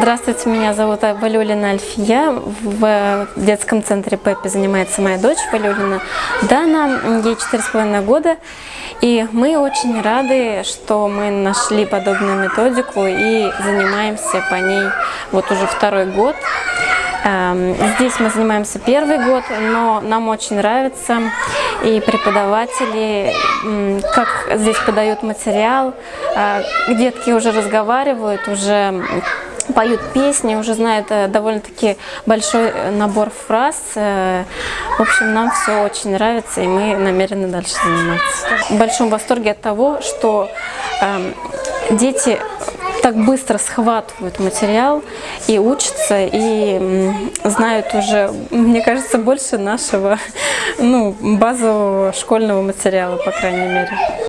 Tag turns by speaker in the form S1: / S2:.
S1: Здравствуйте, меня зовут Валюлина Альфия. В детском центре Пеппи занимается моя дочь Валюлина. Дана, ей 4,5 года. И мы очень рады, что мы нашли подобную методику и занимаемся по ней вот уже второй год. Эм, здесь мы занимаемся первый год, но нам очень нравится и преподаватели, как здесь подают материал. Э, детки уже разговаривают, уже поют песни, уже знают э, довольно-таки большой набор фраз. Э, в общем, нам все очень нравится, и мы намерены дальше заниматься. В большом восторге от того, что э, дети так быстро схватывают материал и учатся, и знают уже, мне кажется, больше нашего ну, базового школьного материала, по крайней мере.